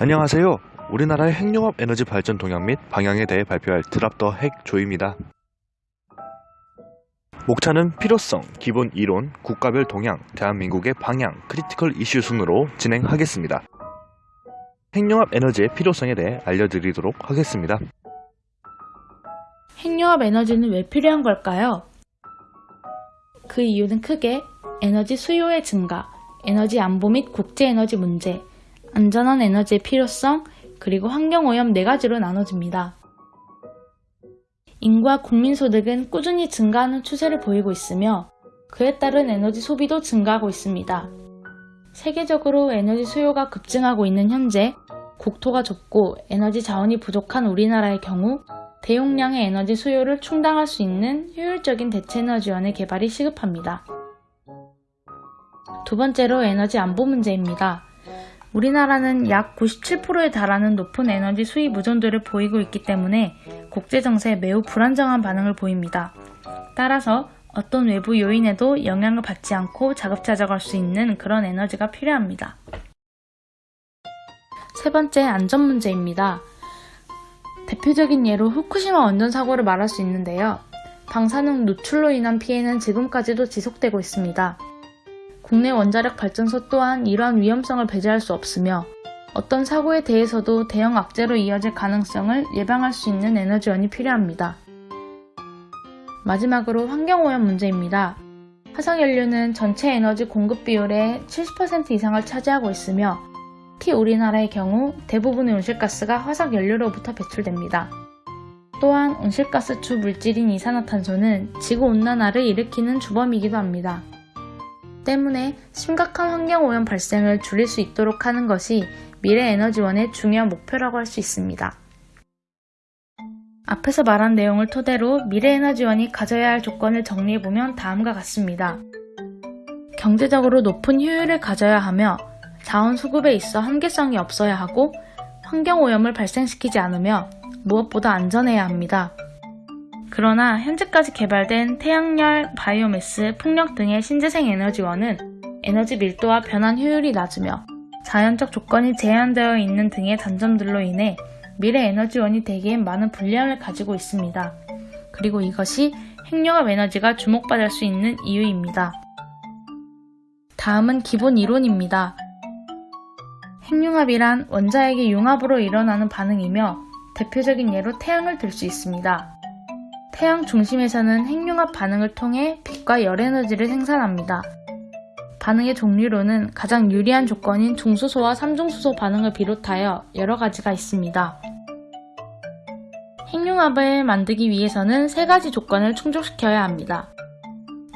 안녕하세요. 우리나라의 핵융합 에너지 발전 동향 및 방향에 대해 발표할 drop the 핵 조입니다. 목차는 필요성, 기본 이론, 국가별 동향, 대한민국의 방향, critical issue 순으로 진행하겠습니다. 핵융합 에너지의 필요성에 대해 알려드리도록 하겠습니다. 핵융합 에너지는 왜 필요한 걸까요? 그 이유는 크게 에너지 수요의 증가, 에너지 안보 및 국제 에너지 문제, 안전한 에너지의 필요성, 그리고 환경오염 네 가지로 나눠집니다. 인구와 국민 소득은 꾸준히 증가하는 추세를 보이고 있으며 그에 따른 에너지 소비도 증가하고 있습니다. 세계적으로 에너지 수요가 급증하고 있는 현재 국토가 좁고 에너지 자원이 부족한 우리나라의 경우 대용량의 에너지 수요를 충당할 수 있는 효율적인 대체 에너지원의 개발이 시급합니다. 두 번째로 에너지 안보 문제입니다. 우리나라는 약 97%에 달하는 높은 에너지 수입 의존도를 보이고 있기 때문에 국제 정세에 매우 불안정한 반응을 보입니다. 따라서 어떤 외부 요인에도 영향을 받지 않고 자급자족할 수 있는 그런 에너지가 필요합니다. 세 번째 안전 문제입니다. 대표적인 예로 후쿠시마 원전 사고를 말할 수 있는데요. 방사능 노출로 인한 피해는 지금까지도 지속되고 있습니다. 국내 원자력 발전소 또한 이러한 위험성을 배제할 수 없으며 어떤 사고에 대해서도 대형 악재로 이어질 가능성을 예방할 수 있는 에너지원이 필요합니다. 마지막으로 환경오염 문제입니다. 화석연료는 전체 에너지 공급 비율의 70% 이상을 차지하고 있으며 특히 우리나라의 경우 대부분의 온실가스가 화석연료로부터 배출됩니다. 또한 온실가스 주 물질인 이산화탄소는 지구온난화를 일으키는 주범이기도 합니다. 때문에 심각한 환경오염 발생을 줄일 수 있도록 하는 것이 미래에너지원의 중요한 목표라고 할 수 있습니다. 앞에서 말한 내용을 토대로 미래에너지원이 가져야 할 조건을 정리해보면 다음과 같습니다. 경제적으로 높은 효율을 가져야 하며 자원 수급에 있어 한계성이 없어야 하고 환경오염을 발생시키지 않으며 무엇보다 안전해야 합니다. 그러나 현재까지 개발된 태양열, 바이오매스, 풍력 등의 신재생 에너지원은 에너지 밀도와 변환 효율이 낮으며 자연적 조건이 제한되어 있는 등의 단점들로 인해 미래 에너지원이 되기엔 많은 불리함을 가지고 있습니다. 그리고 이것이 핵융합 에너지가 주목받을 수 있는 이유입니다. 다음은 기본 이론입니다. 핵융합이란 원자핵의 융합으로 일어나는 반응이며 대표적인 예로 태양을 들 수 있습니다. 태양 중심에서는 핵융합 반응을 통해 빛과 열에너지를 생산합니다. 반응의 종류로는 가장 유리한 조건인 중수소와 삼중수소 반응을 비롯하여 여러 가지가 있습니다. 핵융합을 만들기 위해서는 세 가지 조건을 충족시켜야 합니다.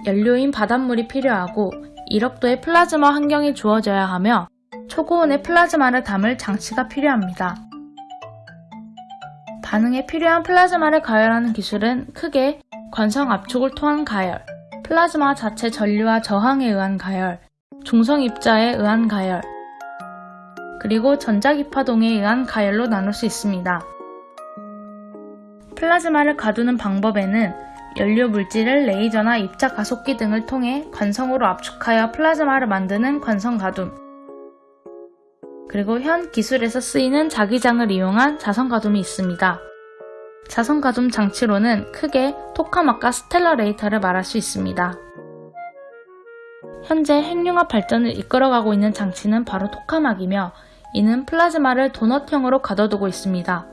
연료인 바닷물이 필요하고 1억도의 플라즈마 환경이 주어져야 하며 초고온의 플라즈마를 담을 장치가 필요합니다. 반응에 필요한 플라즈마를 가열하는 기술은 크게 관성 압축을 통한 가열, 플라즈마 자체 전류와 저항에 의한 가열, 중성 입자에 의한 가열, 그리고 전자기파동에 의한 가열로 나눌 수 있습니다. 플라즈마를 가두는 방법에는 연료 물질을 레이저나 입자 가속기 등을 통해 관성으로 압축하여 플라즈마를 만드는 관성 가둠, 그리고 현 기술에서 쓰이는 자기장을 이용한 자성 가둠이 있습니다. 자성 가둠 장치로는 크게 토카막과 stellarator를 말할 수 있습니다. 현재 핵융합 발전을 이끌어가고 있는 장치는 바로 토카막이며 이는 플라즈마를 도넛형으로 가둬두고 있습니다.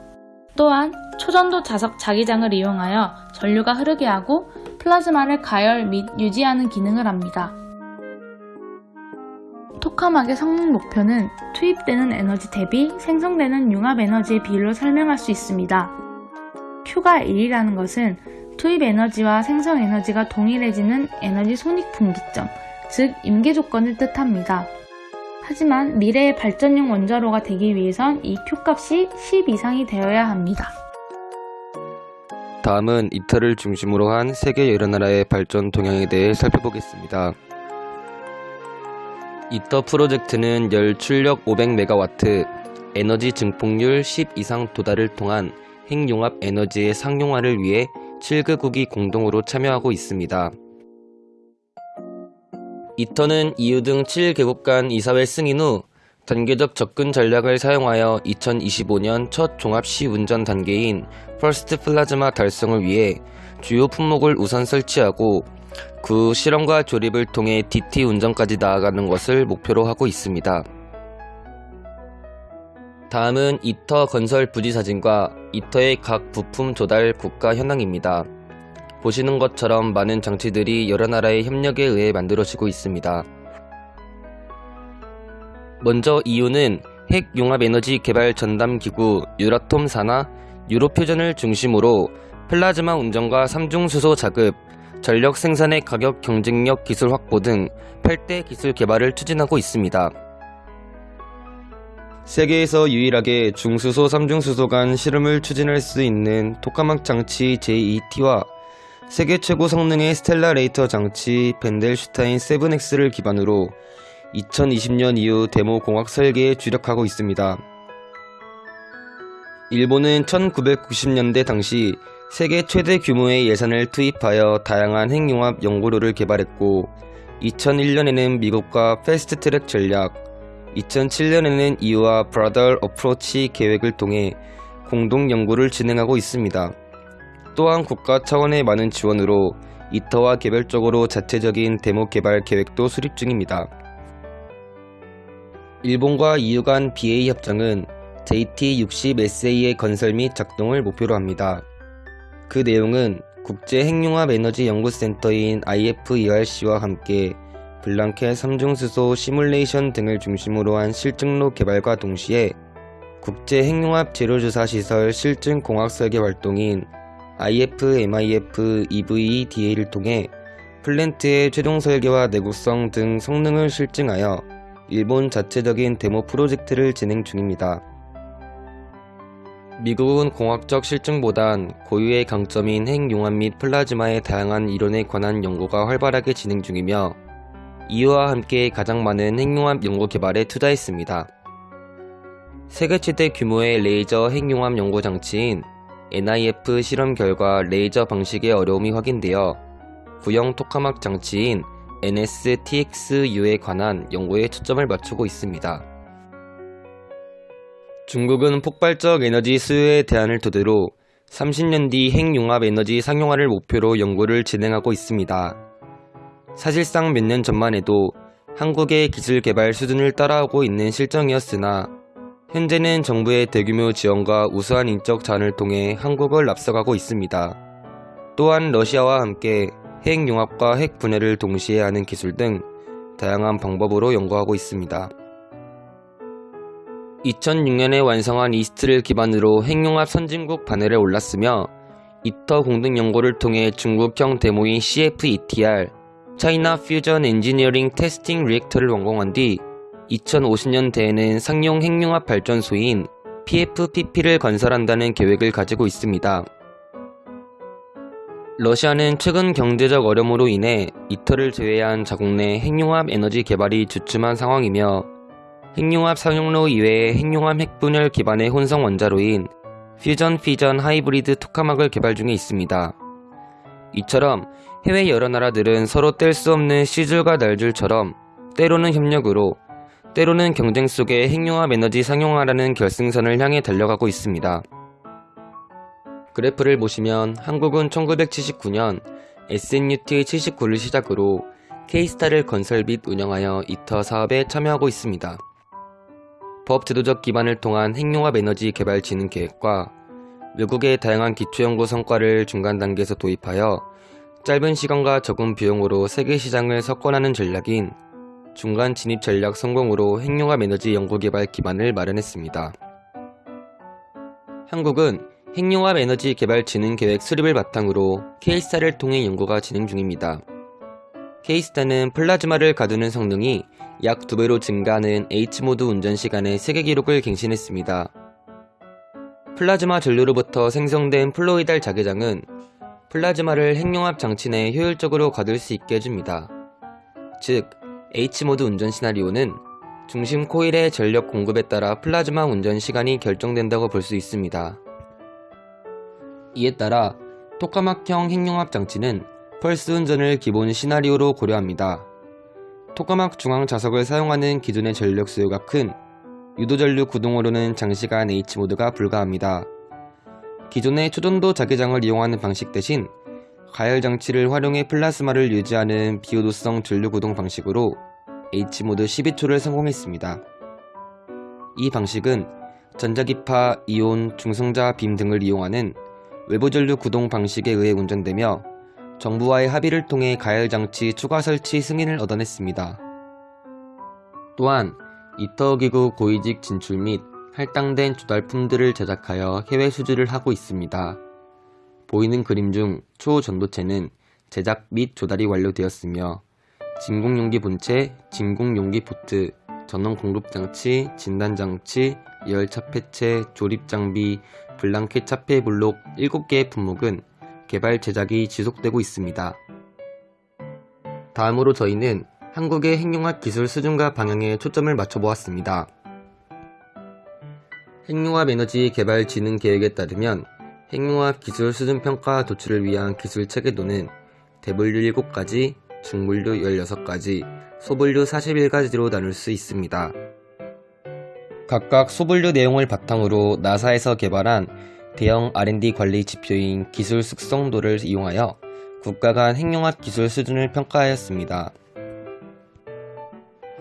또한 초전도 자석 자기장을 이용하여 전류가 흐르게 하고 플라즈마를 가열 및 유지하는 기능을 합니다. 토카막의 성능 목표는 투입되는 에너지 대비 생성되는 융합 에너지의 비율로 설명할 수 있습니다. Q가 1이라는 것은 투입 에너지와 생성 에너지가 동일해지는 에너지 손익 분기점, 즉 임계 조건을 뜻합니다. 하지만 미래의 발전용 원자로가 되기 위해선 이 Q값이 10 이상이 되어야 합니다. 다음은 이터를 중심으로 한 세계 여러 나라의 발전 동향에 대해 살펴보겠습니다. 이터 프로젝트는 열 출력 500메가와트, 에너지 증폭률 10 이상 도달을 통한 핵융합 에너지의 상용화를 위해 7개국이 공동으로 참여하고 있습니다. ITER는 EU 등 7개국 간 이사회 승인 후 단계적 접근 전략을 사용하여 2025년 첫 종합 시운전 단계인 first plasma 달성을 위해 주요 품목을 우선 설치하고 그후 실험과 조립을 통해 DT 운전까지 나아가는 것을 목표로 하고 있습니다. 다음은 ITER 건설 부지 사진과 이터의 각 부품 조달 국가 현황입니다. 보시는 것처럼 많은 장치들이 여러 나라의 협력에 의해 만들어지고 있습니다. 먼저 EU는 핵융합에너지 개발 전담기구 유라톰 산하 유로퓨전을 중심으로 플라즈마 운전과 삼중수소 자급, 전력 생산의 가격 경쟁력 기술 확보 등 8대 기술 개발을 추진하고 있습니다. 세계에서 유일하게 중수소, 삼중수소 간 실험을 추진할 수 있는 토카막 장치 JET와 세계 최고 성능의 stellarator 장치 벤델슈타인 7X를 기반으로 2020년 이후 데모 공학 설계에 주력하고 있습니다. 일본은 1990년대 당시 세계 최대 규모의 예산을 투입하여 다양한 핵융합 연구로를 개발했고 2001년에는 미국과 fast track 전략, 2007년에는 EU와 broader approach 계획을 통해 공동 연구를 진행하고 있습니다. 또한 국가 차원의 많은 지원으로 이터와 개별적으로 자체적인 데모 개발 계획도 수립 중입니다. 일본과 EU 간 BA 협정은 JT60SA의 건설 및 작동을 목표로 합니다. 그 내용은 국제 핵융합 에너지 연구센터인 IFERC와 함께 블랑켓 삼중수소 시뮬레이션 등을 중심으로 한 실증로 개발과 동시에 국제 핵융합 재료조사 시설 실증 공학 설계 활동인 IF-MIF EVDA를 통해 플랜트의 최종 설계와 내구성 등 성능을 실증하여 일본 자체적인 데모 프로젝트를 진행 중입니다. 미국은 공학적 실증보단 고유의 강점인 핵융합 및 플라즈마의 다양한 이론에 관한 연구가 활발하게 진행 중이며 이와 함께 가장 많은 핵융합 연구 개발에 투자했습니다. 세계 최대 규모의 레이저 핵융합 연구 장치인 NIF 실험 결과 레이저 방식의 어려움이 확인되어 구형 토카막 장치인 NSTXU에 관한 연구에 초점을 맞추고 있습니다. 중국은 폭발적 에너지 수요의 대안을 토대로 30년 뒤 핵융합 에너지 상용화를 목표로 연구를 진행하고 있습니다. 사실상 몇 년 전만 해도 한국의 기술 개발 수준을 따라오고 있는 실정이었으나 현재는 정부의 대규모 지원과 우수한 인적 자원을 통해 한국을 앞서가고 있습니다. 또한 러시아와 함께 핵융합과 핵분해를 동시에 하는 기술 등 다양한 방법으로 연구하고 있습니다. 2006년에 완성한 이스트를 기반으로 핵융합 선진국 반열에 올랐으며 이터 공동 연구를 통해 중국형 데모인 CFETR China Fusion Engineering Testing Reactor를 완공한 뒤 2050년대에는 상용 핵융합 발전소인 PFPP를 건설한다는 계획을 가지고 있습니다. 러시아는 최근 경제적 어려움으로 인해 ITER를 제외한 자국 내 핵융합 에너지 개발이 주춤한 상황이며 핵융합 상용로 이외에 핵융합 핵분열 기반의 혼성 원자로인 fusion fission hybrid tokamak을 개발 중에 있습니다. 이처럼 해외 여러 나라들은 서로 뗄 수 없는 시줄과 날줄처럼 때로는 협력으로 때로는 경쟁 속에 핵융합 에너지 상용화라는 결승선을 향해 달려가고 있습니다. 그래프를 보시면 한국은 1979년 SNUT 79를 시작으로 K스타를 건설 및 운영하여 이터 사업에 참여하고 있습니다. 법 제도적 기반을 통한 핵융합 에너지 개발 진행 계획과 외국의 다양한 기초연구 성과를 중간 단계에서 도입하여 짧은 시간과 적은 비용으로 세계 시장을 석권하는 전략인 중간 진입 전략 성공으로 핵융합 에너지 연구개발 기반을 마련했습니다. 한국은 핵융합 에너지 개발 진행 계획 수립을 바탕으로 K스타를 통해 연구가 진행 중입니다. K스타는 플라즈마를 가두는 성능이 약 2배로 증가하는 H모드 운전 시간의 세계 기록을 갱신했습니다. 플라즈마 전류로부터 생성된 poloidal 자기장은 플라즈마를 핵융합 장치 내에 효율적으로 가둘 수 있게 해줍니다. 즉, H모드 운전 시나리오는 중심 코일의 전력 공급에 따라 플라즈마 운전 시간이 결정된다고 볼 수 있습니다. 이에 따라 토카막형 핵융합 장치는 펄스 운전을 기본 시나리오로 고려합니다. 토카막 중앙 자석을 사용하는 기존의 전력 수요가 큰 유도전류 구동으로는 장시간 H모드가 불가합니다. 기존의 초전도 자기장을 이용하는 방식 대신 가열 장치를 활용해 플라스마를 유지하는 비유도성 전류 구동 방식으로 H모드 12초를 성공했습니다. 이 방식은 전자기파, 이온, 중성자 빔 등을 이용하는 외부 전류 구동 방식에 의해 운전되며 정부와의 합의를 통해 가열 장치 추가 설치 승인을 얻어냈습니다. 또한 이터 기구 고위직 진출 및 할당된 조달품들을 제작하여 해외 수주를 하고 있습니다. 보이는 그림 중 초전도체는 제작 및 조달이 완료되었으며 진공용기 본체, 진공용기 포트, 전원 공급 장치, 진단 장치, 열 차 폐체, 조립 장비, 블랑켓 차폐 블록 7개의 품목은 개발 제작이 지속되고 있습니다. 다음으로 저희는 한국의 핵융합 기술 수준과 방향에 초점을 맞춰보았습니다. 핵융합 에너지 개발 진흥 계획에 따르면 핵융합 기술 수준 평가 도출을 위한 기술 체계도는 대분류 7가지, 중분류 16가지, 소분류 41가지로 나눌 수 있습니다. 각각 소분류 내용을 바탕으로 나사에서 개발한 대형 R&D 관리 지표인 기술 숙성도를 이용하여 국가 간 핵융합 기술 수준을 평가하였습니다.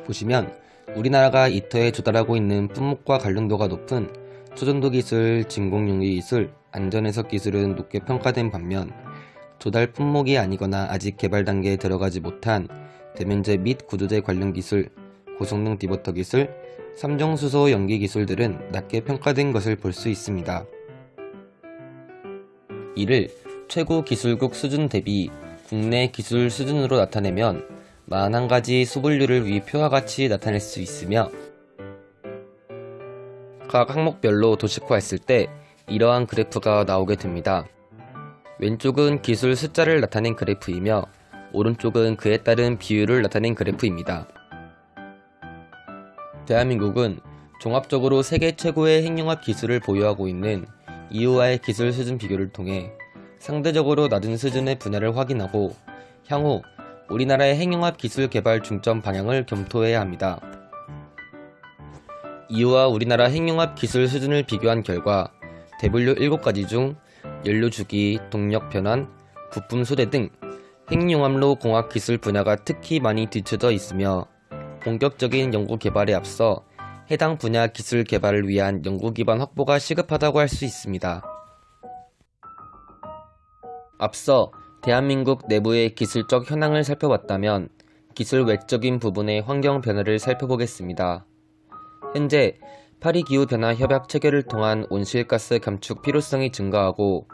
보시면 우리나라가 이터에 조달하고 있는 품목과 관련도가 높은 초전도 기술, 진공용기 기술, 안전해석 기술은 높게 평가된 반면 조달 품목이 아니거나 아직 개발 단계에 들어가지 못한 대면제 및 구조제 관련 기술, 고성능 디버터 기술, 삼정수소 연기 기술들은 낮게 평가된 것을 볼 수 있습니다. 이를 최고 기술국 수준 대비 국내 기술 수준으로 나타내면 41가지 수분류를 위 표와 같이 나타낼 수 있으며 각 항목별로 도식화했을 때 이러한 그래프가 나오게 됩니다. 왼쪽은 기술 숫자를 나타낸 그래프이며 오른쪽은 그에 따른 비율을 나타낸 그래프입니다. 대한민국은 종합적으로 세계 최고의 핵융합 기술을 보유하고 있는 이후와의 기술 수준 비교를 통해 상대적으로 낮은 수준의 분야를 확인하고 향후 우리나라의 핵융합 기술 개발 중점 방향을 검토해야 합니다. 이후와 우리나라 핵융합 기술 수준을 비교한 결과 대분류 7가지 중 연료 주기, 동력 변환, 부품 소대 등 핵융합로 공학 기술 분야가 특히 많이 뒤쳐져 있으며 본격적인 연구 개발에 앞서 해당 분야 기술 개발을 위한 연구 기반 확보가 시급하다고 할 수 있습니다. 앞서 대한민국 내부의 기술적 현황을 살펴봤다면 기술 외적인 부분의 환경 변화를 살펴보겠습니다. 현재 파리 기후 변화 협약 체결을 통한 온실가스 감축 필요성이 증가하고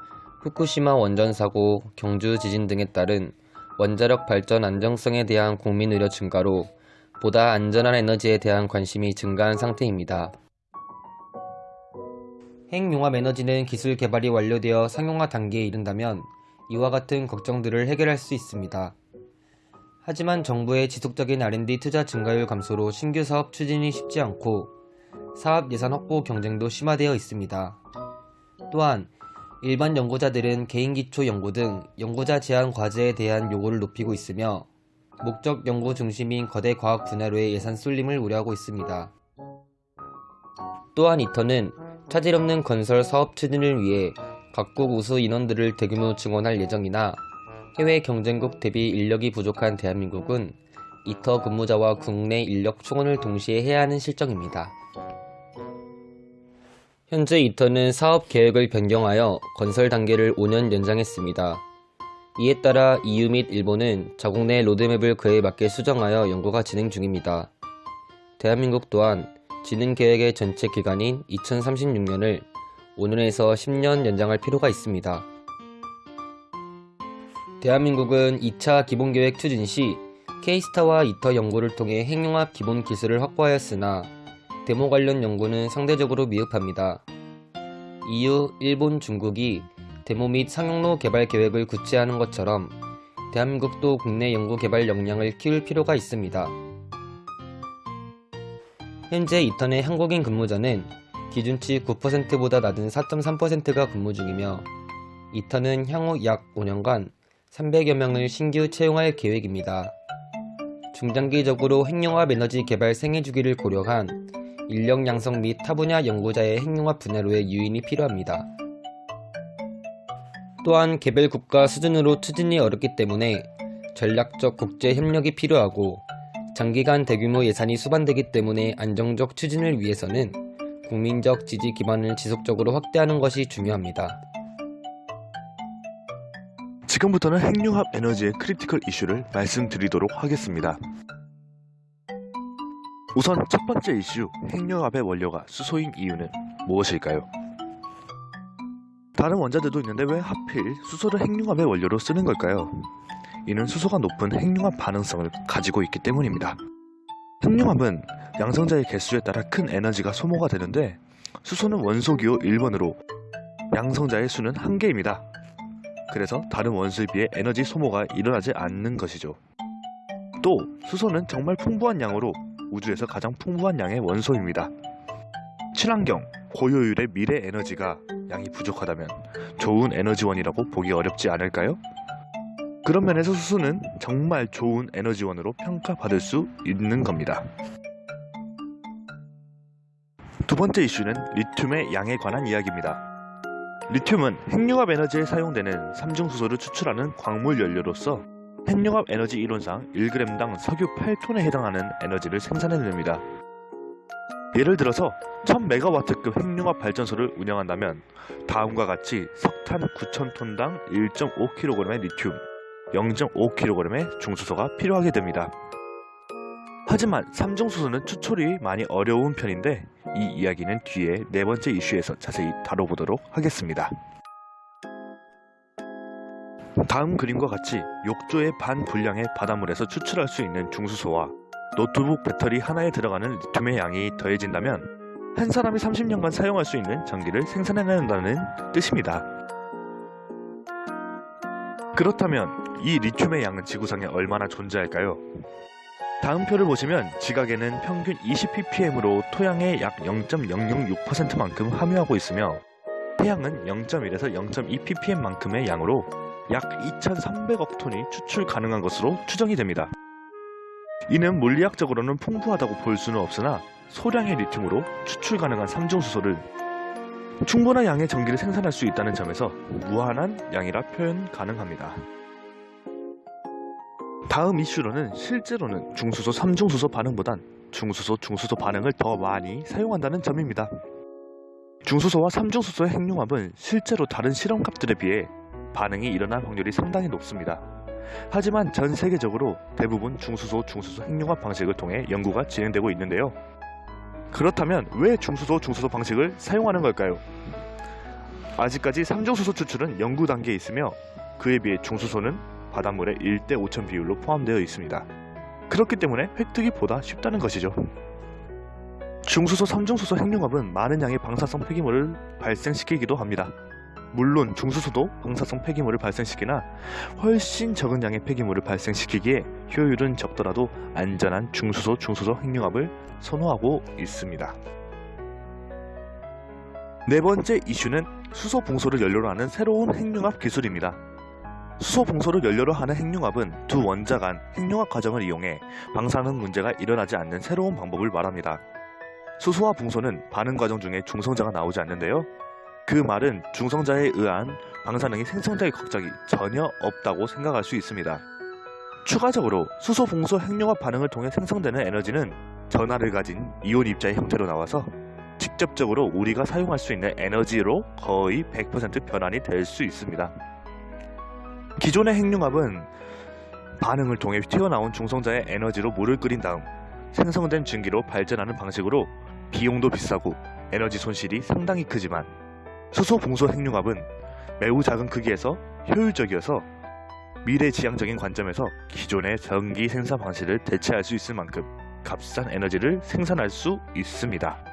후쿠시마 원전 사고, 경주 지진 등에 따른 원자력 발전 안정성에 대한 국민 의료 증가로 보다 안전한 에너지에 대한 관심이 증가한 상태입니다. 핵융합 에너지는 기술 개발이 완료되어 상용화 단계에 이른다면 이와 같은 걱정들을 해결할 수 있습니다. 하지만 정부의 지속적인 R&D 투자 증가율 감소로 신규 사업 추진이 쉽지 않고 사업 예산 확보 경쟁도 심화되어 있습니다. 또한 일반 연구자들은 개인기초 연구 등 연구자 제한 과제에 대한 요구를 높이고 있으며 목적 연구 중심인 거대 과학 분야로의 예산 쏠림을 우려하고 있습니다. 또한 이터는 차질 없는 건설 사업 추진을 위해 각국 우수 인원들을 대규모 증원할 예정이나 해외 경쟁국 대비 인력이 부족한 대한민국은 이터 근무자와 국내 인력 충원을 동시에 해야 하는 실정입니다. 현재 이터는 사업 계획을 변경하여 건설 단계를 5년 연장했습니다. 이에 따라 EU 및 일본은 자국 내 로드맵을 그에 맞게 수정하여 연구가 진행 중입니다. 대한민국 또한 진행 계획의 전체 기간인 2036년을 5년에서 10년 연장할 필요가 있습니다. 대한민국은 2차 기본계획 추진 시 K스타와 이터 연구를 통해 핵융합 기본 기술을 확보하였으나 데모 관련 연구는 상대적으로 미흡합니다. EU, 일본, 중국이 데모 및 상용로 개발 계획을 구체하는 것처럼 대한민국도 국내 연구 개발 역량을 키울 필요가 있습니다. 현재 이턴의 한국인 근무자는 기준치 9%보다 낮은 4.3%가 근무 중이며 이턴은 향후 약 5년간 300여 명을 신규 채용할 계획입니다. 중장기적으로 핵융합 에너지 개발 생애 주기를 고려한 인력 양성 및 타 분야 연구자의 핵융합 분야로의 유인이 필요합니다. 또한 개별 국가 수준으로 추진이 어렵기 때문에 전략적 국제 협력이 필요하고 장기간 대규모 예산이 수반되기 때문에 안정적 추진을 위해서는 국민적 지지 기반을 지속적으로 확대하는 것이 중요합니다. 지금부터는 핵융합 에너지의 critical issue를 말씀드리도록 하겠습니다. 우선 첫 번째 이슈, 핵융합의 원료가 수소인 이유는 무엇일까요? 다른 원자들도 있는데 왜 하필 수소를 핵융합의 원료로 쓰는 걸까요? 이는 수소가 높은 핵융합 반응성을 가지고 있기 때문입니다. 핵융합은 양성자의 개수에 따라 큰 에너지가 소모가 되는데 수소는 원소기호 1번으로 양성자의 수는 1개입니다. 그래서 다른 원소에 비해 에너지 소모가 일어나지 않는 것이죠. 또 수소는 정말 풍부한 양으로 우주에서 가장 풍부한 양의 원소입니다. 친환경, 고효율의 미래 에너지가 양이 부족하다면 좋은 에너지원이라고 보기 어렵지 않을까요? 그런 면에서 수소는 정말 좋은 에너지원으로 평가받을 수 있는 겁니다. 두 번째 이슈는 리튬의 양에 관한 이야기입니다. 리튬은 핵융합 에너지에 사용되는 삼중수소를 추출하는 광물 연료로서 핵융합 에너지 이론상 1g당 석유 8톤에 해당하는 에너지를 생산해냅니다. 예를 들어서 1000메가와트급 핵융합 발전소를 운영한다면 다음과 같이 석탄 9000톤당 1.5kg의 리튬, 0.5kg의 중수소가 필요하게 됩니다. 하지만 삼중수소는 추출이 많이 어려운 편인데 이 이야기는 뒤에 네 번째 이슈에서 자세히 다뤄보도록 하겠습니다. 다음 그림과 같이 욕조의 반 분량의 바닷물에서 추출할 수 있는 중수소와 노트북 배터리 하나에 들어가는 리튬의 양이 더해진다면 한 사람이 30년간 사용할 수 있는 전기를 생산해낸다는 뜻입니다. 그렇다면 이 리튬의 양은 지구상에 얼마나 존재할까요? 다음 표를 보시면 지각에는 평균 20ppm으로 토양의 약 0.006%만큼 함유하고 있으며 태양은 0.1에서 0.2ppm만큼의 양으로 약 2,300억 톤이 추출 가능한 것으로 추정이 됩니다. 이는 물리학적으로는 풍부하다고 볼 수는 없으나 소량의 리튬으로 추출 가능한 삼중수소를 충분한 양의 전기를 생산할 수 있다는 점에서 무한한 양이라 표현 가능합니다. 다음 이슈로는 실제로는 중수소 3중수소 반응보단 중수소 중수소 반응을 더 많이 사용한다는 점입니다. 중수소와 3중수소의 핵융합은 실제로 다른 실험값들에 비해 반응이 일어날 확률이 상당히 높습니다. 하지만 전 세계적으로 대부분 중수소 중수소 핵융합 방식을 통해 연구가 진행되고 있는데요. 그렇다면 왜 중수소 중수소 방식을 사용하는 걸까요? 아직까지 3중수소 추출은 연구 단계에 있으며 그에 비해 중수소는 바닷물의 1대 5천 비율로 포함되어 있습니다. 그렇기 때문에 획득이 보다 쉽다는 것이죠. 중수소 3중수소 핵융합은 많은 양의 방사성 폐기물을 발생시키기도 합니다. 물론 중수소도 방사성 폐기물을 발생시키나 훨씬 적은 양의 폐기물을 발생시키기에 효율은 적더라도 안전한 중수소 중수소 핵융합을 선호하고 있습니다. 네 번째 이슈는 수소 봉소를 연료로 하는 새로운 핵융합 기술입니다. 수소 봉소를 연료로 하는 핵융합은 두 원자 간 핵융합 과정을 이용해 방사능 문제가 일어나지 않는 새로운 방법을 말합니다. 수소와 봉소는 반응 과정 중에 중성자가 나오지 않는데요. 그 말은 중성자에 의한 방사능이 생성될 걱정이 전혀 없다고 생각할 수 있습니다. 추가적으로 수소 봉소 핵융합 반응을 통해 생성되는 에너지는 전하를 가진 이온 입자의 형태로 나와서 직접적으로 우리가 사용할 수 있는 에너지로 거의 100% 변환이 될 수 있습니다. 기존의 핵융합은 반응을 통해 튀어나온 중성자의 에너지로 물을 끓인 다음 생성된 증기로 발전하는 방식으로 비용도 비싸고 에너지 손실이 상당히 크지만 수소 봉소 핵융합은 매우 작은 크기에서 효율적이어서 미래지향적인 관점에서 기존의 전기 생산 방식을 대체할 수 있을 만큼 값싼 에너지를 생산할 수 있습니다.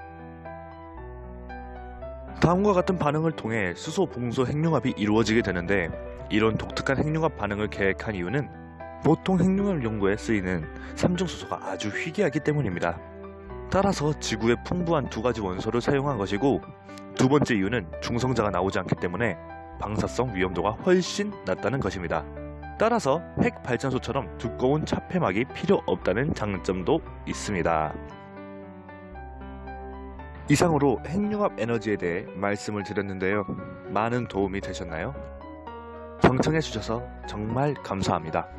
다음과 같은 반응을 통해 수소 봉소 핵융합이 이루어지게 되는데 이런 독특한 핵융합 반응을 계획한 이유는 보통 핵융합 연구에 쓰이는 삼중수소가 아주 희귀하기 때문입니다. 따라서 지구에 풍부한 두 가지 원소를 사용한 것이고 두 번째 이유는 중성자가 나오지 않기 때문에 방사성 위험도가 훨씬 낮다는 것입니다. 따라서 핵 발전소처럼 두꺼운 차폐막이 필요 없다는 장점도 있습니다. 이상으로 핵융합 에너지에 대해 말씀을 드렸는데요. 많은 도움이 되셨나요? 경청해 주셔서 정말 감사합니다.